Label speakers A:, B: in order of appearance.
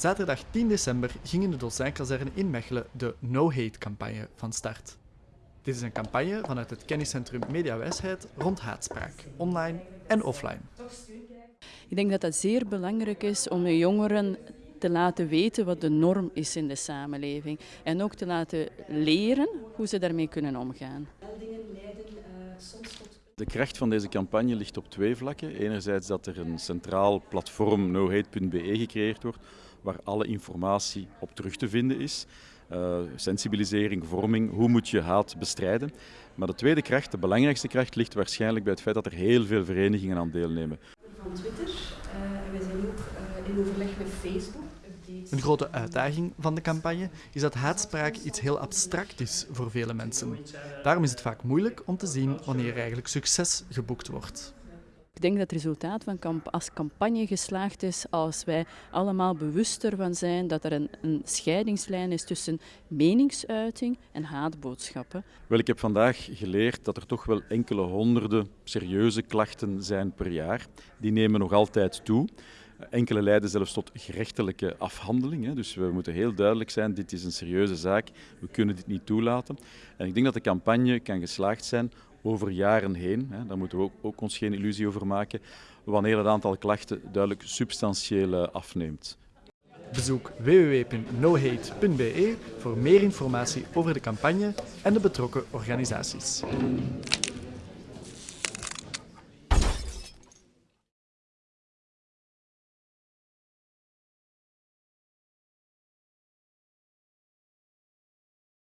A: Zaterdag 10 december ging in de Dolcijnkazerne in Mechelen de No Hate campagne van start. Dit is een campagne vanuit het kenniscentrum Mediawijsheid rond haatspraak, online en offline.
B: Ik denk dat het zeer belangrijk is om de jongeren te laten weten wat de norm is in de samenleving. En ook te laten leren hoe ze daarmee kunnen omgaan.
C: De kracht van deze campagne ligt op twee vlakken. Enerzijds dat er een centraal platform nohate.be gecreëerd wordt, waar alle informatie op terug te vinden is. Uh, sensibilisering, vorming, hoe moet je haat bestrijden. Maar de tweede kracht, de belangrijkste kracht, ligt waarschijnlijk bij het feit dat er heel veel verenigingen aan deelnemen.
D: Van Twitter uh, en wij zijn ook uh, in overleg met Facebook.
A: Een grote uitdaging van de campagne is dat haatspraak iets heel abstract is voor vele mensen. Daarom is het vaak moeilijk om te zien wanneer eigenlijk succes geboekt wordt.
B: Ik denk dat het resultaat van als campagne geslaagd is als wij allemaal bewuster van zijn dat er een, een scheidingslijn is tussen meningsuiting en haatboodschappen.
C: Wel, ik heb vandaag geleerd dat er toch wel enkele honderden serieuze klachten zijn per jaar. Die nemen nog altijd toe. Enkele leiden zelfs tot gerechtelijke afhandeling. Dus we moeten heel duidelijk zijn, dit is een serieuze zaak, we kunnen dit niet toelaten. En ik denk dat de campagne kan geslaagd zijn over jaren heen. Daar moeten we ook, ook ons geen illusie over maken, wanneer het aantal klachten duidelijk substantieel eh, afneemt.
A: Bezoek www.nohate.be voor meer informatie over de campagne en de betrokken organisaties.